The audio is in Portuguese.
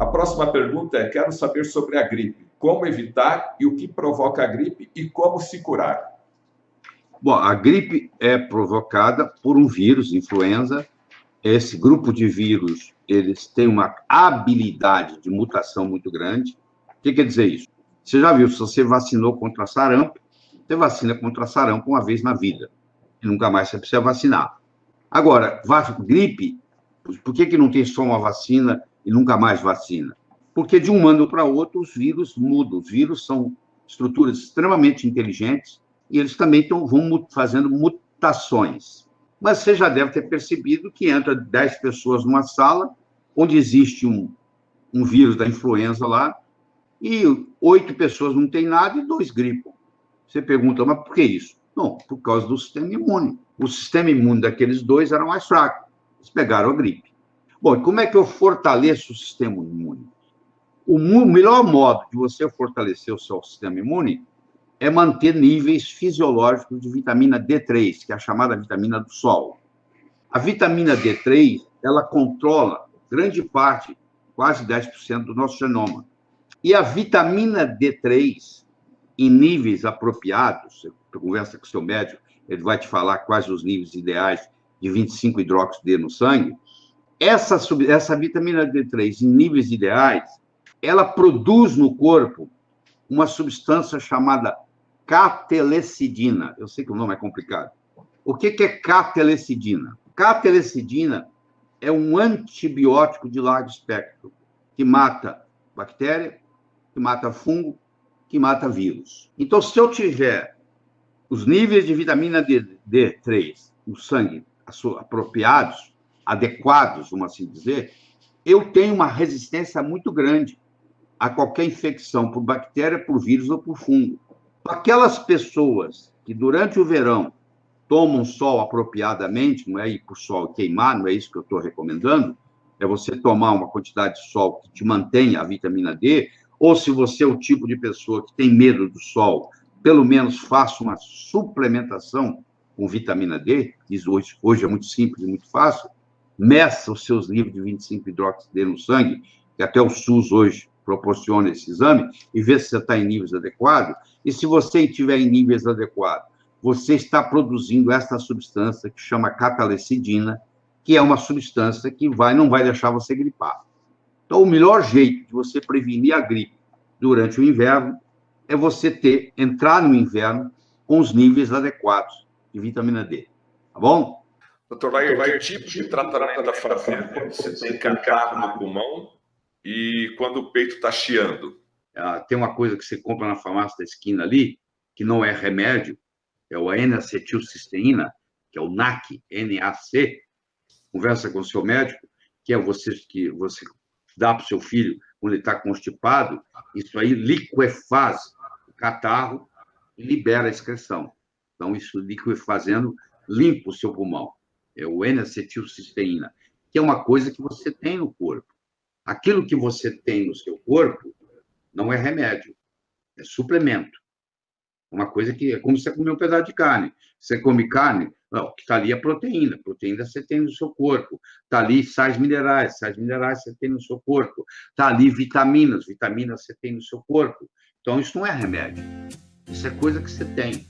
A próxima pergunta é: quero saber sobre a gripe. Como evitar e o que provoca a gripe e como se curar? Bom, a gripe é provocada por um vírus, influenza. Esse grupo de vírus, eles têm uma habilidade de mutação muito grande. O que quer dizer isso? Você já viu, se você vacinou contra sarampo, você vacina contra sarampo uma vez na vida. E nunca mais você precisa vacinar. Agora, gripe, por que, que não tem só uma vacina e nunca mais vacina? Porque de um ano para outro os vírus mudam. Os vírus são estruturas extremamente inteligentes e eles também tão, vão fazendo mutações. Mas você já deve ter percebido que entra 10 pessoas numa sala onde existe um, um vírus da influenza lá e oito pessoas não têm nada e dois gripam. Você pergunta, mas por que isso? Não, por causa do sistema imune. O sistema imune daqueles dois era mais fraco. Eles pegaram a gripe. Bom, e como é que eu fortaleço o sistema imune? O melhor modo de você fortalecer o seu sistema imune é manter níveis fisiológicos de vitamina D3, que é a chamada vitamina do sol. A vitamina D3, ela controla grande parte, quase 10% do nosso genoma. E a vitamina D3, em níveis apropriados, você conversa com o seu médico, ele vai te falar quais os níveis ideais de 25 hidróxido D no sangue. Essa, essa vitamina D3, em níveis ideais, ela produz no corpo uma substância chamada catelecidina. Eu sei que o nome é complicado. O que é catelecidina? Catelecidina é um antibiótico de largo espectro que mata bactéria, que mata fungo, que mata vírus. Então, se eu tiver os níveis de vitamina D, D3 no sangue apropriados, adequados, vamos assim dizer, eu tenho uma resistência muito grande a qualquer infecção por bactéria, por vírus ou por fungo. Aquelas pessoas que durante o verão tomam sol apropriadamente, não é ir para o sol queimar, não é isso que eu estou recomendando, é você tomar uma quantidade de sol que te mantenha a vitamina D, ou se você é o tipo de pessoa que tem medo do sol, pelo menos faça uma suplementação com vitamina D, hoje, hoje é muito simples e muito fácil, meça os seus níveis de 25 hidróxido D no sangue, que até o SUS hoje proporciona esse exame e vê se você está em níveis adequados. E se você estiver em níveis adequados, você está produzindo essa substância que chama catalecidina, que é uma substância que vai não vai deixar você gripar. Então, o melhor jeito de você prevenir a gripe durante o inverno é você ter entrar no inverno com os níveis adequados de vitamina D. Tá bom? Doutor Lair, que tipo de tratamento a fazer quando você tem catarro no pulmão e quando o peito está chiando? Ah, tem uma coisa que você compra na farmácia da esquina ali, que não é remédio, é o N-acetilcisteína, que é o NAC, NAC. Conversa com o seu médico, que é você que você dá para o seu filho quando ele está constipado, isso aí liquefaz o catarro e libera a excreção. Então, isso liquefazendo limpa o seu pulmão. É o N-acetilcisteína, que é uma coisa que você tem no corpo. Aquilo que você tem no seu corpo não é remédio, é suplemento. Uma coisa que é como você comer um pedaço de carne. Você come carne, não, o que está ali é proteína. Proteína você tem no seu corpo. Está ali sais minerais, sais minerais você tem no seu corpo. Está ali vitaminas, vitaminas você tem no seu corpo. Então, isso não é remédio. Isso é coisa que você tem.